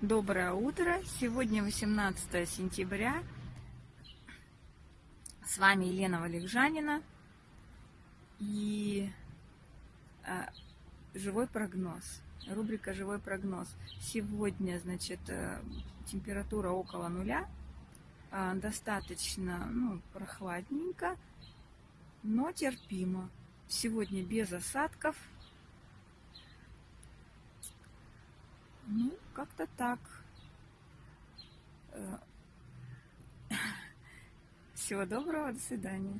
Доброе утро! Сегодня 18 сентября. С вами Елена Валикжанина и а, живой прогноз. Рубрика «Живой прогноз». Сегодня, значит, э, температура около нуля, а, достаточно ну, прохладненько, но терпимо. Сегодня без осадков, Ну, как-то так. Э, всего доброго, до свидания.